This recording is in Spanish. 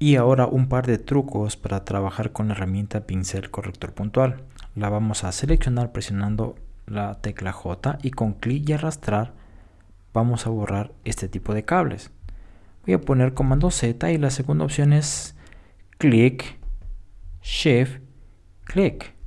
Y ahora un par de trucos para trabajar con la herramienta pincel corrector puntual. La vamos a seleccionar presionando la tecla J y con clic y arrastrar vamos a borrar este tipo de cables. Voy a poner comando Z y la segunda opción es clic, shift, clic.